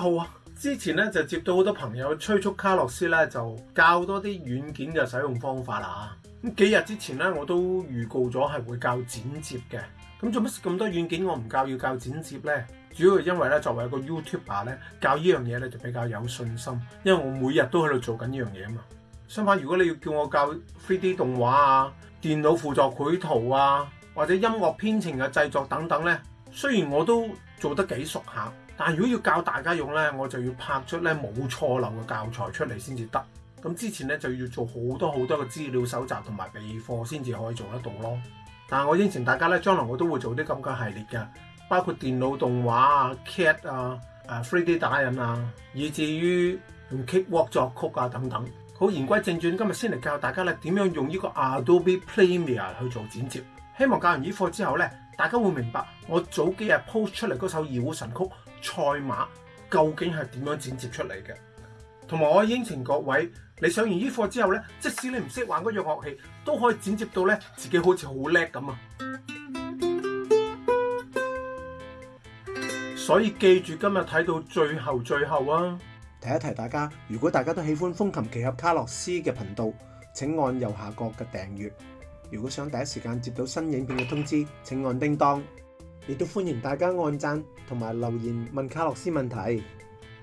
好啊！之前咧就接到好多朋友催促，卡洛斯咧就教多啲软件嘅使用方法啦。咁几日之前咧，我都预告咗系会教剪接嘅。咁做乜咁多软件我唔教，要教剪接咧？主要系因为咧，作为一个 YouTuber 咧，教呢样嘢咧就比较有信心，因为我每日都喺度做紧呢样嘢啊嘛。相反，如果你要叫我教 3D 动画啊、电脑辅助绘图啊，或者音乐编程嘅制作等等咧，虽然我都做得几熟下。但如果要教大家用咧，我就要拍出咧冇錯漏嘅教材出嚟先至得。咁之前咧就要做好多好多嘅資料搜集同埋備課先至可以做得到咯。但我應承大家咧，將來我都會做啲咁嘅系列嘅，包括電腦動畫啊、CAD 啊、誒 three D 打印啊，以至於用 k c k w o l k 作曲啊等等。好言歸正傳，今日先嚟教大家咧點樣用呢個 Adobe Premiere 去做剪接。希望教完呢課之後咧，大家會明白我早幾日 post 出嚟嗰首二胡神曲。賽馬究竟係點樣剪接出嚟嘅？同埋我應承各位，你上完依課之後呢，即使你唔識玩嗰樣樂器，都可以剪接到呢自己好似好叻咁啊！所以記住今日睇到最後最後啊！提一提大家，如果大家都喜歡風琴奇俠卡洛斯嘅頻道，請按右下角嘅訂閱。如果想第一時間接到新影片嘅通知，請按叮當。亦都歡迎大家按讚同埋留言問卡洛斯問題。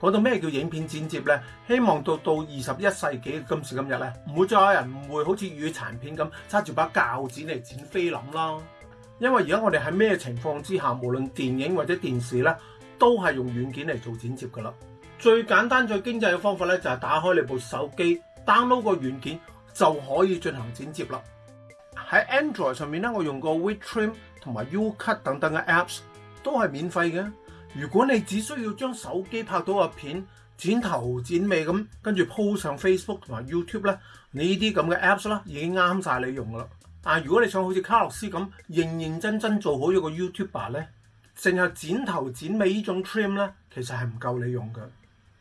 講到咩叫影片剪接呢？希望到到二十一世紀今時今日呢，唔會再有人唔會好似雨殘片咁揸住把铰剪嚟剪菲林啦。因為而家我哋喺咩情況之下，無論電影或者電視呢，都係用軟件嚟做剪接噶啦。最簡單、最經濟嘅方法呢，就係打開你部手機，download 個軟件就可以進行剪接啦。喺 Android 上面呢，我用個 w e t r i m 同埋 Ucut 等等嘅 Apps 都系免费嘅。如果你只需要将手机拍到嘅片剪头剪尾咁，跟住 p 上 Facebook 同埋 YouTube 咧，你呢啲咁嘅 Apps 啦已经啱晒你用噶啦。但系如果你想好似卡洛斯咁认认真真做好一个 YouTuber 咧，净系剪头剪尾呢种 trim 咧，其实系唔够你用嘅，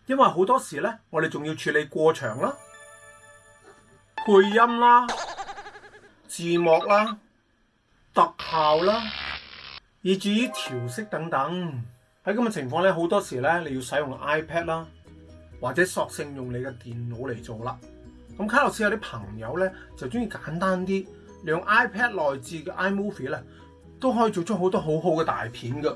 因为好多时咧我哋仲要处理过场啦、配音啦、字幕啦。特效啦，以至于调色等等，喺咁嘅情况咧，好多时咧你要使用 iPad 啦，或者索性用你嘅电脑嚟做啦。咁卡洛斯有啲朋友咧就中意简单啲，用 iPad 内置嘅 iMovie 咧都可以做出好多好好嘅大片㗎。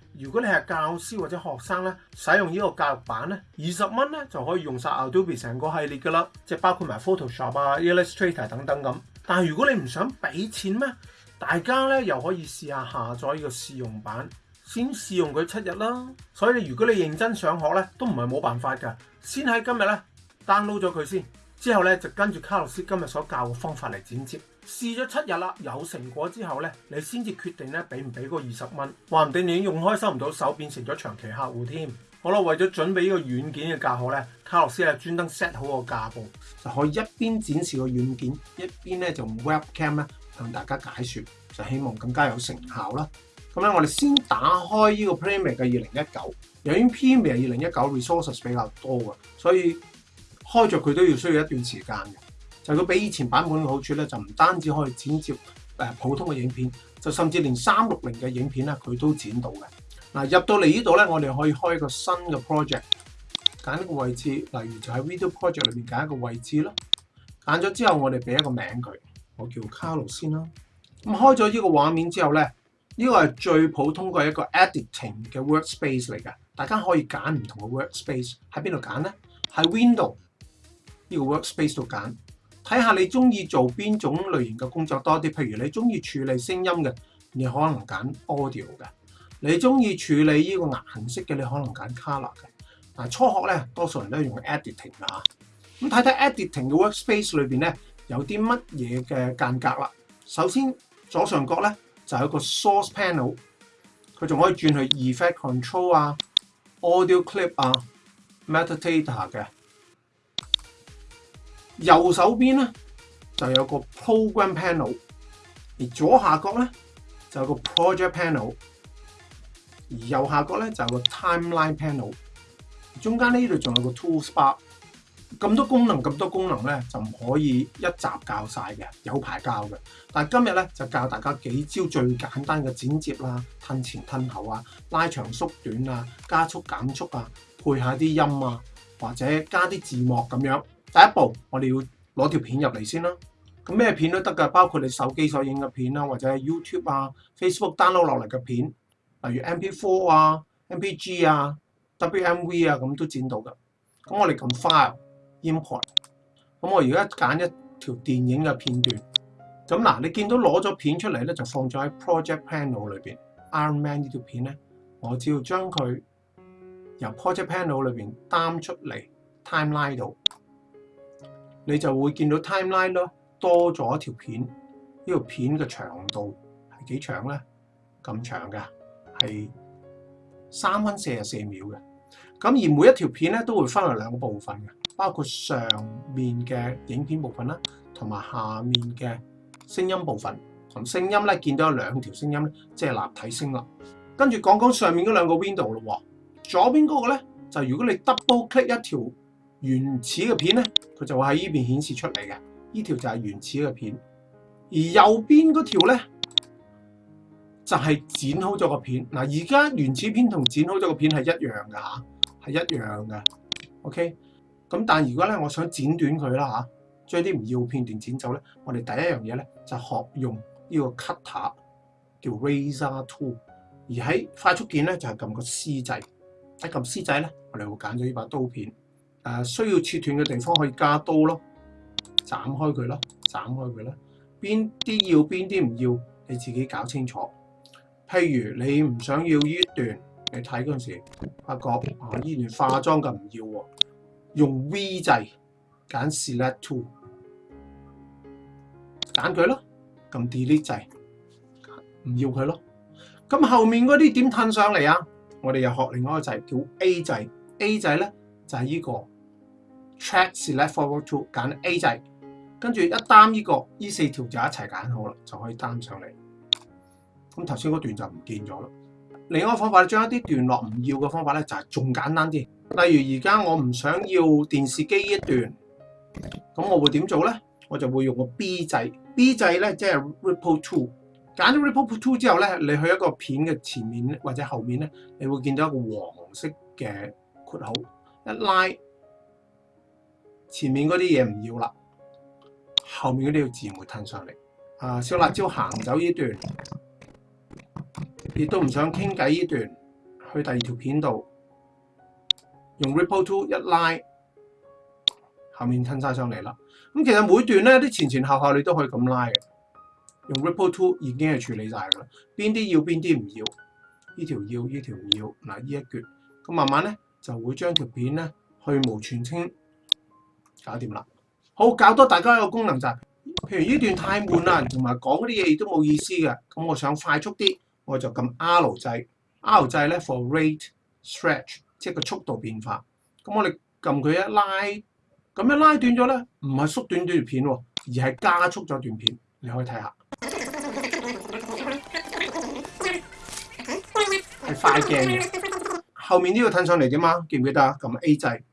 如果你係教師或者學生咧，使用呢個教育版咧，二十蚊咧就可以用晒 Adobe 成個系列噶啦，即係包括埋 Photoshop 啊、Illustrator 等等咁。但係如果你唔想俾錢咩，大家咧又可以試下下載呢個試用版，先試用佢七日啦。所以如果你認真想學咧，都唔係冇辦法㗎。先喺今日咧 download 咗佢先。之後咧就跟住卡洛斯今日所教嘅方法嚟剪接，試咗七日啦，有成果之後咧，你先至決定咧俾唔俾嗰二十蚊，話唔定你用開收唔到手，變成咗長期客户添。好啦，為咗準備呢個軟件嘅教學咧，卡洛斯係專登 set 好個架步，就可以一邊展示個軟件，一邊咧就 webcam 咧同大家解说，就希望更加有成效啦。咁咧我哋先打開呢個 PMEA r 嘅二零一九，由於 PMEA 二零一九 resources 比較多啊，所以。開着佢都要需要一段時間嘅，就佢比以前版本嘅好處咧，就唔單止可以剪接誒普通嘅影片，就甚至連三六零嘅影片咧，佢都剪到嘅。嗱，入到嚟呢度咧，我哋可以開一個新嘅 project，揀一個位置，例如就喺 Video Project 裏面揀一個位置啦。揀咗之後，我哋俾一個名佢，我叫 c a r l o 先啦。咁開咗呢個畫面之後咧，呢個係最普通嘅一個 editing 嘅 workspace 嚟嘅，大家可以揀唔同嘅 workspace 喺邊度揀咧？喺 Window。呢個 workspace 度揀，睇下你中意做邊種類型嘅工作多啲。譬如你中意處理聲音嘅，你可能揀 audio 嘅；你中意處理呢個顏色嘅，你可能揀 color 嘅。嗱，初學咧，多數人都係用 editing 嘅咁睇睇 editing 嘅 workspace 裏面咧，有啲乜嘢嘅間隔啦。首先左上角咧就有一個 source panel，佢仲可以轉去 effect control 啊、audio clip 啊、metadata 嘅。右手邊咧就有個 Program Panel，而左下角咧就有個 Project Panel，而右下角咧就有個 Timeline Panel。中間呢度仲有個 Tool s Bar。咁多功能咁多功能咧就唔可以一集教晒嘅，有排教嘅。但今日咧就教大家幾招最簡單嘅剪接啦、吞前吞後啊、拉長縮短啊、加速減速啊、配下啲音啊，或者加啲字幕咁樣。第一步，我哋要攞條片入嚟先啦。咁咩片都得噶，包括你手機所影嘅片啦，或者系 YouTube 啊、Facebook download 落嚟嘅片，例如 MP4 啊、MPG 啊、WMV 啊，咁都剪到噶。咁我哋撳 File Import，咁我而家揀一條電影嘅片段。咁嗱，你見到攞咗片出嚟咧，就放咗喺 Project Panel 裏邊。Iron Man 呢條片咧，我只要將佢由 Project Panel 裏邊擔出嚟，Time l i n e 度。你就會見到 timeline 咯，多咗一條片，呢條片嘅長度係幾長咧？咁長嘅，係三分四十四秒嘅。咁而每一條片咧都會分為兩個部分嘅，包括上面嘅影片部分啦，同埋下面嘅聲音部分。同聲音咧見到有兩條聲音咧，即係立體聲啦。跟住講講上面嗰兩個 window 咯左邊嗰個咧就如果你 double click 一條。原始嘅片咧，佢就喺呢边顯示出嚟嘅。呢條就係原始嘅片，而右邊嗰條咧就係剪好咗個片。嗱，而家原始片同剪好咗個片係一樣嘅吓，係一樣嘅。OK，咁但如果咧我想剪短佢啦吓，將啲唔要片段剪走咧，我哋第一樣嘢咧就學用呢個 cutter 叫 razor tool，而喺快速件咧就係撳個 C 掣，一撳 C 掣咧，我哋會揀咗呢把刀片。誒需要切斷嘅地方可以加刀咯，斬開佢咯，斬開佢咧。邊啲要邊啲唔要，你自己搞清楚。譬如你唔想要呢段，你睇嗰陣時發覺啊依段化妝嘅唔要喎，用 V 制揀 s l i e two，揀佢咯，咁 delete 制，唔要佢咯。咁後面嗰啲點褪上嚟啊？我哋又學另外一個制叫 A 制，A 制咧。就係依個 track e left forward two，揀 A 仔，跟住一單呢個依四條就一齊揀好啦，就可以擔上嚟。咁頭先嗰段就唔見咗啦。另一個方法，將一啲段落唔要嘅方法咧，就係仲簡單啲。例如而家我唔想要電視機一段，咁我會點做咧？我就會用個 B 仔，B 仔咧即係 ripple two，揀咗 ripple two 之後咧，你去一個片嘅前面或者後面咧，你會見到一個黃色嘅括號。一拉前面嗰啲嘢唔要啦，後面嗰啲要自然會吞上嚟。啊，小辣椒行走呢段，亦都唔想傾偈呢段，去第二條片度用 ripple two 一拉，後面吞晒上嚟啦。咁其實每段咧啲前前後後你都可以咁拉嘅，用 ripple two 已經係處理曬噶啦。邊啲要邊啲唔要？呢條要呢條唔要嗱呢一橛，咁慢慢咧。就會將條片咧去無存清搞掂啦。好，搞多大家一個功能就係，譬如呢段太悶啦，同埋講嗰啲嘢亦都冇意思嘅，咁我想快速啲，我就撳 R 掣 R 掣咧 for rate stretch，即係個速度變化。咁我哋撳佢一拉，咁一拉短咗咧，唔係縮短條片，而係加速咗段片。你可以睇下，快鏡嘅。後面呢個褪上嚟點啊？記唔記得啊？撳 A 制，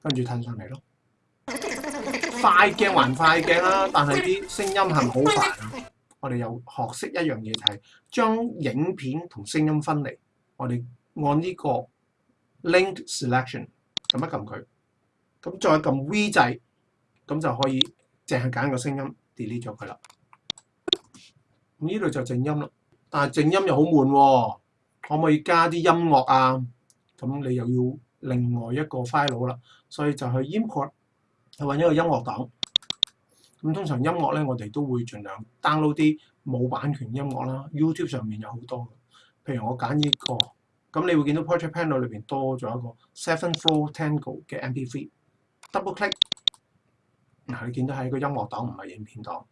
跟住褪上嚟咯。快鏡還快鏡啦，但係啲聲音係咪好煩啊？我哋又學識一樣嘢係將影片同聲音分離。我哋按呢個 link selection，撳一撳佢，咁再撳 V 制，咁就可以淨係揀個聲音，delete 咗佢啦。呢度就靜音咯，但係靜音又好悶喎。可唔可以加啲音樂啊？咁你又要另外一個 file 啦，所以就去 import 去揾一個音樂檔。咁通常音樂咧，我哋都會盡量 download 啲冇版權音樂啦。YouTube 上面有好多，譬如我揀呢個，咁你會見到 Project Panel 裏邊多咗一個 Seven Four Tango 嘅 MP3。Double click，嗱你見到喺個音樂檔唔係影片檔，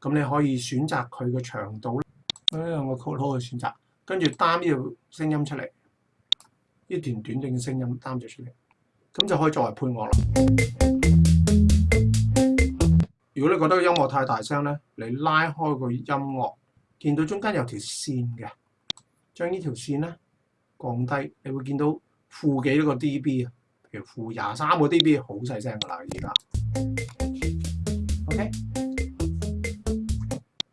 咁你可以選擇佢嘅長度咧。o 我都可以選擇。跟住擔呢條聲音出嚟，呢段短段嘅聲音擔咗出嚟，咁就可以作為配樂啦。如果你覺得個音樂太大聲咧，你拉開個音樂，見到中間有條線嘅，將呢條線咧降低，你會見到負幾多個 dB 啊？譬如負廿三個 dB，好細聲噶啦，而家。OK，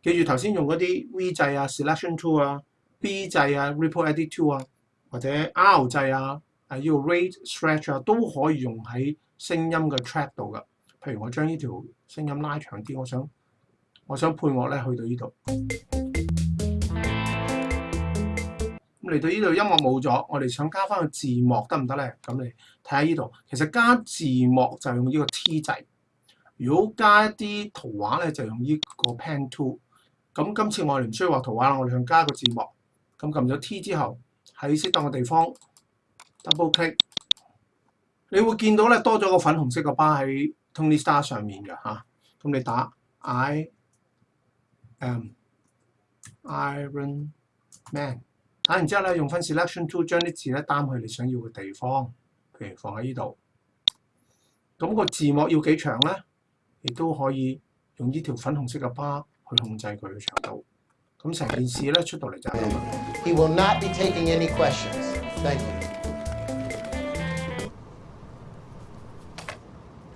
記住頭先用嗰啲 V 制啊，Selection Two 啊。B 制啊，Ripple Edit Two 啊，或者 R 制啊，啊呢個 Rate Stretch 啊都可以用喺聲音嘅 Track 度噶。譬如我將呢條聲音拉長啲，我想我想配樂咧去到呢度。咁嚟到呢度音樂冇咗，我哋想加翻個字幕得唔得咧？咁你睇下呢度，其實加字幕就用呢個 T 制。如果加一啲圖畫咧，就用呢個 Pen Two。咁今次我哋唔需要畫圖畫啦，我哋想加個字幕。咁撳咗 T 之後，喺適當嘅地方 double click，你會見到咧多咗個粉紅色嘅巴喺 Tony Star 上面嘅嚇。咁你打 I a M Iron Man，打完之後咧用分 selection tool 將啲字咧擔去你想要嘅地方，譬如放喺依度。咁個字幕要幾長咧？亦都可以用呢條粉紅色嘅巴去控制佢嘅長度。咁成件事咧出到嚟就係咁。He will not be taking any questions. Thank you.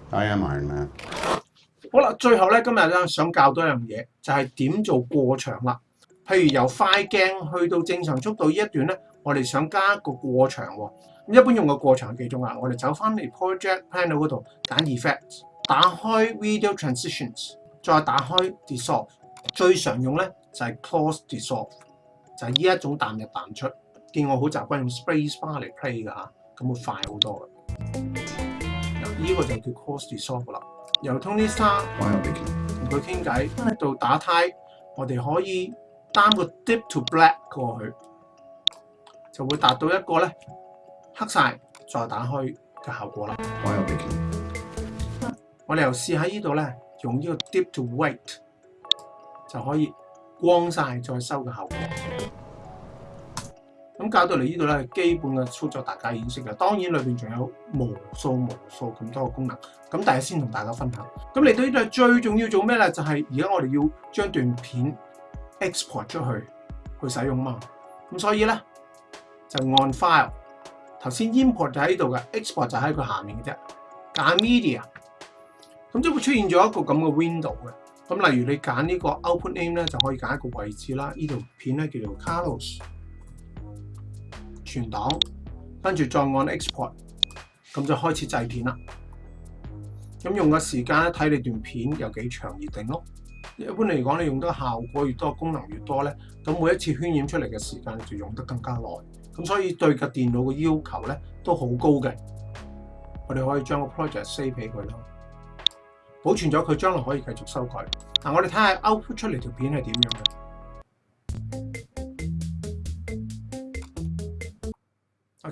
I am Iron Man。好啦，最後咧，今日咧想教多一樣嘢，就係點做過場啦。譬如由快鏡去到正常速度呢一段咧，我哋想加個過場喎。咁一般用個過場幾種啊？我哋走翻嚟 Project Panel 嗰度揀 Effect，打開 Video Transitions，再打開 Dissolve。最常用咧。就係 close dissolve，就係依一種彈入彈出。見我好習慣用 space bar 嚟 play 㗎嚇，咁會快好多嘅。依個就叫 close dissolve 啦。由 Tony Star 同佢傾偈到度打胎，我哋可以擔個 deep to black 過去，就會達到一個咧黑曬再打開嘅效果啦。我哋又試喺依度咧，用依個 deep to white 就可以。光晒再收嘅效果，咁搞到嚟呢度咧，基本嘅操作，大家經識嘅。當然裏面仲有無數無數咁多嘅功能，咁但系先同大家分享。咁嚟到呢度最重要做咩咧？就係而家我哋要將段片 export 出去去使用嘛。咁所以咧就按 file，頭先 import 就喺度嘅，export 就喺佢下面嘅啫，揀 media，咁即會出現咗一個咁嘅 window 嘅。咁例如你揀呢個 output name 咧，就可以揀一個位置啦。呢條片咧叫做 Carlos，存檔，跟住再按 export，咁就開始製片啦。咁用嘅時間咧，睇你段片有幾長而定咯。一般嚟講，你用得效果越多，功能越多咧，咁每一次渲染出嚟嘅時間就用得更加耐。咁所以對個電腦嘅要求咧都好高嘅。我哋可以將個 project save 俾佢咯。保存咗佢，將來可以繼續修改。嗱，我哋睇下 output 出嚟條片係點樣嘅。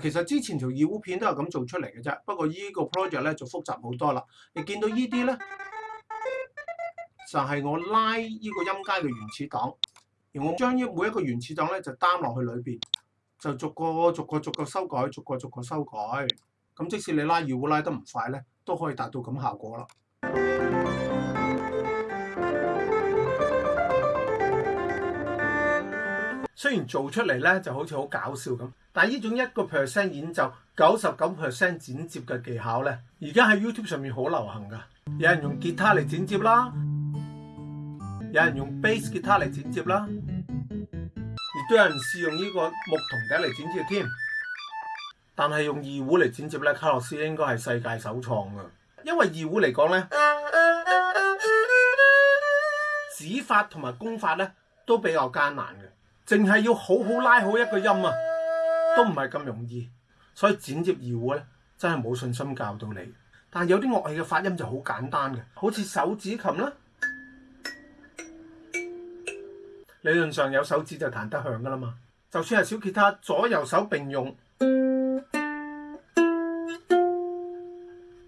其實之前條二胡片都係咁做出嚟嘅啫。不過依個 project 咧就複雜好多啦。你見到依啲咧，就係我拉依個音階嘅原始檔，而我將依每一個原始檔咧就 d 落去裏面，就逐個逐個逐個修改，逐個逐個修改。咁即使你拉二胡拉得唔快咧，都可以達到咁效果啦。虽然做出嚟咧就好似好搞笑咁，但系呢种一个 percent 演奏九十九 percent 剪接嘅技巧咧，而家喺 YouTube 上面好流行噶。有人用吉他嚟剪接啦，有人用 b a s s 吉他嚟剪接啦，亦都有人试用呢个木桶底嚟剪接添。但系用二胡嚟剪接咧，卡洛斯应该系世界首创噶。因为二胡嚟讲咧，指 法同埋功法咧都比较艰难嘅，净系要好好拉好一个音啊，都唔系咁容易，所以剪接二胡咧真系冇信心教到你。但系有啲乐器嘅发音就好简单嘅，好似手指琴啦，理论上有手指就弹得响噶啦嘛。就算系小吉他，左右手并用。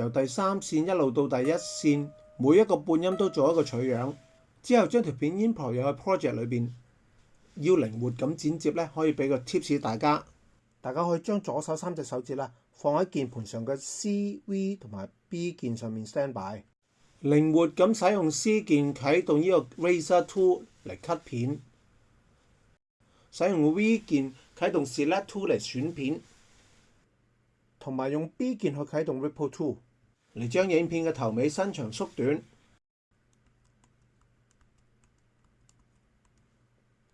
由第三線一路到第一線，每一個半音都做一個取樣，之後將條片 import 入去 project 裏面。要靈活咁剪接咧，可以俾個 tips 大家。大家可以將左手三隻手指啦，放喺鍵盤上嘅 C、V 同埋 B 鍵上面 stand by。靈活咁使用 C 鍵啟動呢個 Razor Two 嚟 cut 片，使用 V 鍵啟動 Select t o 嚟選片，同埋用 B 鍵去啟動 Ripple Two。嚟將影片嘅頭尾伸長縮短，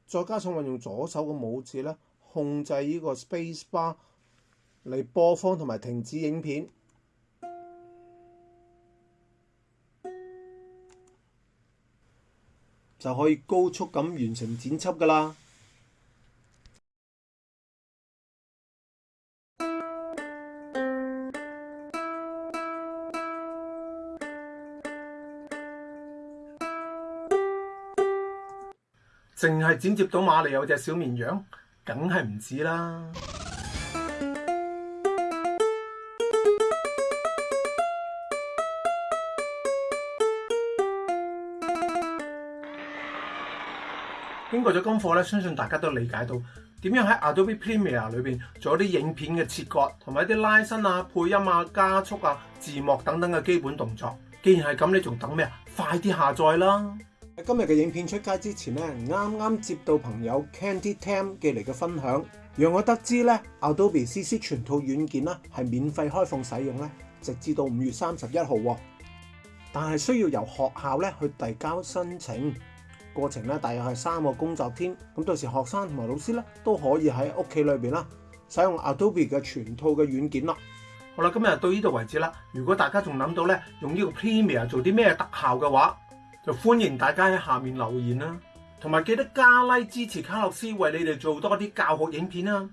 再加上運用左手嘅拇指咧控制呢個 space bar 嚟播放同埋停止影片，就可以高速咁完成剪輯㗎啦。淨係剪接到馬裏有隻小綿羊，梗係唔止啦！經過咗功課咧，相信大家都理解到點樣喺 Adobe Premiere 裏面做一啲影片嘅切割同埋一啲拉伸啊、配音啊、加速啊、字幕等等嘅基本動作。既然係咁，你仲等咩啊？快啲下載啦！今日嘅影片出街之前咧，啱啱接到朋友 Candy Tam 寄嚟嘅分享，让我得知咧 Adobe CC 全套软件啦，系免费开放使用咧，直至到五月三十一號。但系需要由学校咧去递交申请，过程咧大约系三个工作天。咁到时学生同埋老师咧都可以喺屋企里边啦，使用 Adobe 嘅全套嘅软件啦。好啦，今日到呢度為止啦。如果大家仲諗到咧用呢個 Premiere 做啲咩特效嘅話，就歡迎大家喺下面留言啦，同埋記得加拉支持卡洛斯，為你哋做多啲教學影片啊！